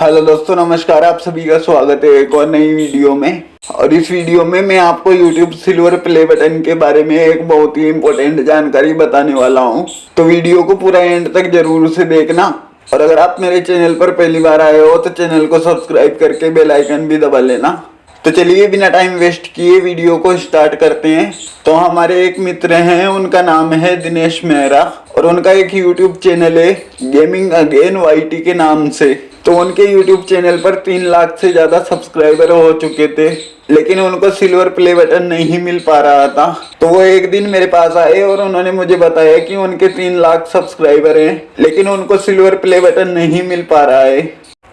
Hello दोस्तों, नमस्कार, आप सभी का स्वागत है एक और नई वीडियो में। और इस वीडियो में मैं आपको YouTube सिल्वर प्ले बटन के बारे में एक बहुत ही इम्पोर्टेंट जानकारी बताने वाला हूँ। तो वीडियो को पूरा एंड तक ज़रूर से देखना। और अगर आप मेरे चैनल पर पहली बार आए हो तो चैनल को सब्सक्राइब करके बेलाइकन भी दबा लेना। तो चलिए बिना टाइम वेस्ट किए वीडियो को स्टार्ट करते हैं। तो हमारे एक मित्र हैं, उनका नाम है दिनेश मेहरा और उनका एक यूट्यूब चैनल है गेमिंग अगेन वाईटी के नाम से। तो उनके यूट्यूब चैनल पर तीन लाख से ज़्यादा सब्सक्राइबर हो चुके थे, लेकिन उनको सिल्वर प्ले बटन नहीं मिल पा रहा था। तो वो एक दिन मेरे पास आए और उन्होंने मुझे बताया कि उनके तीन लाख सब्सक्राइबर हैं, लेकिन उनको सिल्वर प्ले बटन नहीं मिल पा रहा है।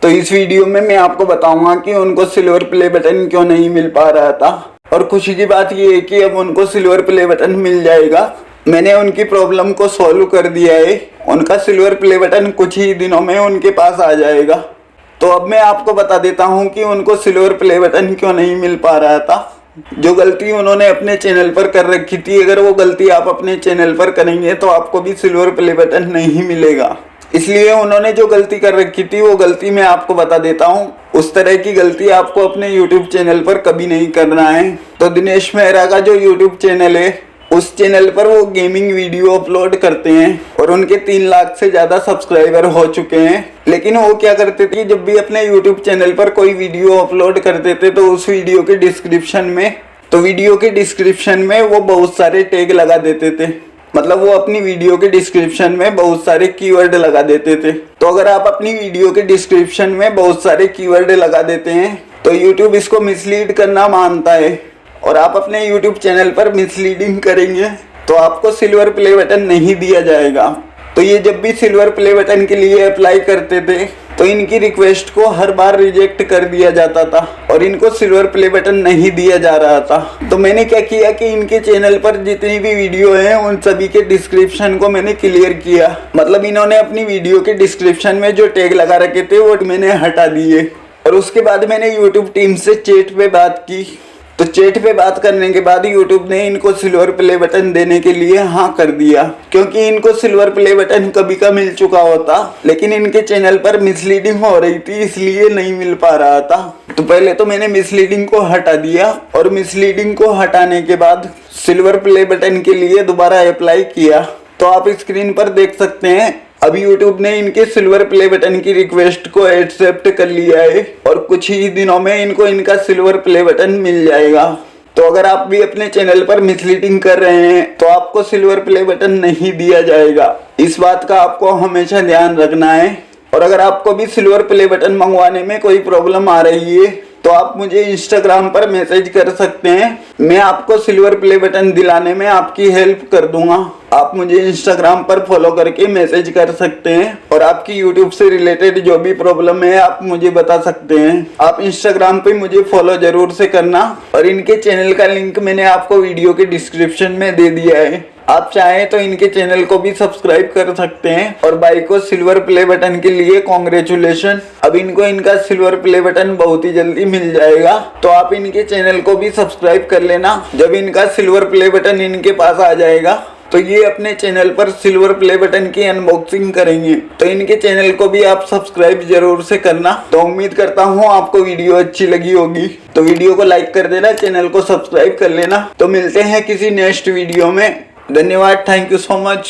तो इस वीडियो में मैं आपको बताऊँगा कि उनको सिल्वर प्ले बटन क्यों नहीं मिल पा रहा था। और खुशी की बात यह है कि अब उनको सिल्वर प्ले बटन मिल जाएगा। मैंने उनकी प्रॉब्लम को सॉल्व कर दिया है। उनका सिल्वर प्ले बटन कुछ ही दिनों में उनके पास आ जाएगा। तो अब मैं आपको बता देता हूँ कि उनको सिल्वर प्ले बटन क्यों नहीं मिल पा रहा था। जो गलती उन्होंने अपने चैनल पर कर रखी थी, अगर वो गलती आप अपने चैनल पर करेंगे तो आपको भी सिल्वर प्ले बटन नहीं मिलेगा। इसलिए उन्होंने जो गलती कर रखी थी, वो गलती मैं आपको बता देता हूँ। उस तरह की गलती आपको अपने YouTube चैनल पर कभी नहीं करना है। तो दिनेश मेहरा का जो YouTube चैनल है, उस चैनल पर वो गेमिंग वीडियो अपलोड करते हैं और उनके तीन लाख से ज़्यादा सब्सक्राइबर हो चुके हैं। लेकिन वो क्या करते थे जब भी अपने यूट्यूब चैनल पर कोई वीडियो अपलोड करते थे तो उस वीडियो के डिस्क्रिप्शन में तो वीडियो के डिस्क्रिप्शन में वो बहुत सारे टैग लगा देते थे। मतलब वो अपनी वीडियो के डिस्क्रिप्शन में बहुत सारे कीवर्ड लगा देते थे। तो अगर आप अपनी वीडियो के डिस्क्रिप्शन में बहुत सारे कीवर्ड लगा देते हैं तो यूट्यूब इसको मिसलीड करना मानता है। और आप अपने यूट्यूब चैनल पर मिसलीडिंग करेंगे तो आपको सिल्वर प्ले बटन नहीं दिया जाएगा। तो ये जब भी सिल्वर प्ले बटन के लिए अप्लाई करते थे तो इनकी रिक्वेस्ट को हर बार रिजेक्ट कर दिया जाता था और इनको सिल्वर प्ले बटन नहीं दिया जा रहा था। तो मैंने क्या किया कि इनके चैनल पर जितनी भी वीडियो हैं, उन सभी के डिस्क्रिप्शन को मैंने क्लियर किया। मतलब इन्होंने अपनी वीडियो के डिस्क्रिप्शन में जो टैग लगा रखे थे, वो मैंने हटा दिए। और उसके बाद मैंने यूट्यूब टीम से चेट पे बात की। तो चेट पे बात करने के बाद यूट्यूब ने इनको सिल्वर प्ले बटन देने के लिए हाँ कर दिया, क्योंकि इनको सिल्वर प्ले बटन कभी का मिल चुका होता, लेकिन इनके चैनल पर मिसलीडिंग हो रही थी, इसलिए नहीं मिल पा रहा था। तो पहले तो मैंने मिसलीडिंग को हटा दिया, और मिसलीडिंग को हटाने के बाद सिल्वर प्ले बटन के लिए दोबारा अप्लाई किया। तो आप स्क्रीन पर देख सकते हैं अभी YouTube ने इनके सिल्वर प्ले बटन की रिक्वेस्ट को एक्सेप्ट कर लिया है और कुछ ही दिनों में इनको इनका सिल्वर प्ले बटन मिल जाएगा। तो अगर आप भी अपने चैनल पर मिसलीडिंग कर रहे हैं तो आपको सिल्वर प्ले बटन नहीं दिया जाएगा। इस बात का आपको हमेशा ध्यान रखना है। और अगर आपको भी सिल्वर प्ले बटन मंगवाने में कोई प्रॉब्लम आ रही है तो आप मुझे इंस्टाग्राम पर मैसेज कर सकते हैं। मैं आपको सिल्वर प्ले बटन दिलाने में आपकी हेल्प कर दूँगा। आप मुझे इंस्टाग्राम पर फॉलो करके मैसेज कर सकते हैं और आपकी यूट्यूब से रिलेटेड जो भी प्रॉब्लम है, आप मुझे बता सकते हैं। आप इंस्टाग्राम पे मुझे फॉलो ज़रूर से करना और इनके चैनल का लिंक मैंने आपको वीडियो के डिस्क्रिप्शन में दे दिया है। आप चाहें तो इनके चैनल को भी सब्सक्राइब कर सकते हैं और भाई को सिल्वर प्ले बटन के लिए कॉन्ग्रेचुलेशन अब इनको इनका सिल्वर प्ले बटन बहुत ही जल्दी मिल जाएगा तो आप इनके चैनल को भी सब्सक्राइब कर लेना। जब इनका सिल्वर प्ले बटन इनके पास आ जाएगा तो ये अपने चैनल पर सिल्वर प्ले बटन की अनबॉक्सिंग करेंगे। तो इनके चैनल को भी आप सब्सक्राइब ज़रूर से करना। तो उम्मीद करता हूँ आपको वीडियो अच्छी लगी होगी। तो वीडियो को लाइक कर देना, चैनल को सब्सक्राइब कर लेना। तो मिलते हैं किसी नेक्स्ट वीडियो में। धन्यवाद थैंक यू सो मच